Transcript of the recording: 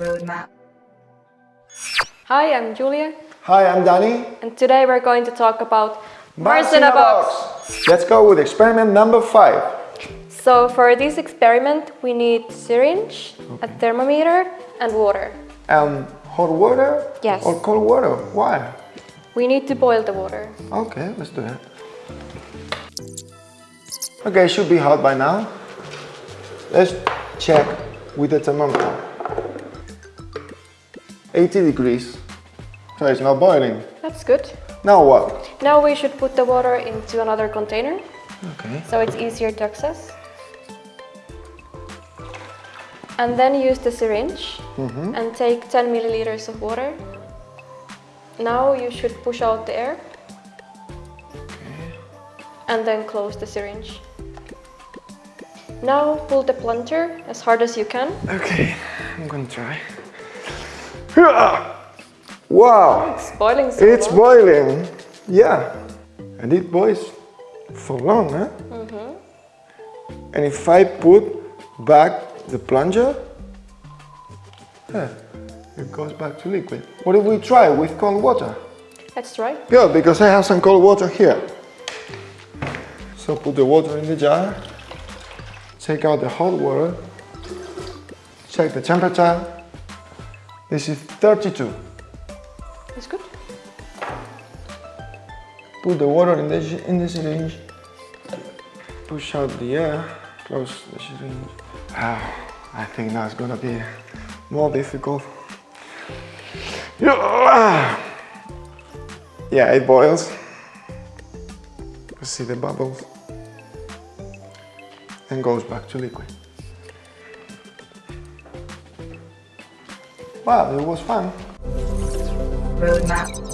Roadmap. Hi, I'm Julia, Hi, I'm Danny. and today we're going to talk about Mars in a box. Let's go with experiment number five. So for this experiment, we need syringe, a thermometer, and water. Um, hot water? Yes. Or cold water? Why? We need to boil the water. Okay, let's do it. Okay, it should be hot by now. Let's check with the thermometer. 80 degrees. So it's not boiling. That's good. Now what? Now we should put the water into another container, Okay. so it's easier to access. And then use the syringe mm-hmm. and take 10 milliliters of water. Now you should push out the air and then close the syringe. Now pull the plunger as hard as you can. Okay, I'm gonna try. Wow! It's boiling so It's long. boiling. Yeah. And it boils for long, huh? Mm-hmm. And if I put back the plunger, yeah, it goes back to liquid. What if we try with cold water? Let's try. Good, because I have some cold water here. So put the water in the jar, take out the hot water, check the temperature. This is 32. It's good. Put the water in the, in the syringe. Push out the air. Close the syringe. Ah, I think now it's gonna be more difficult. Yeah, it boils. You see the bubbles. And goes back to liquid. Wow, it was fun. Roadmap.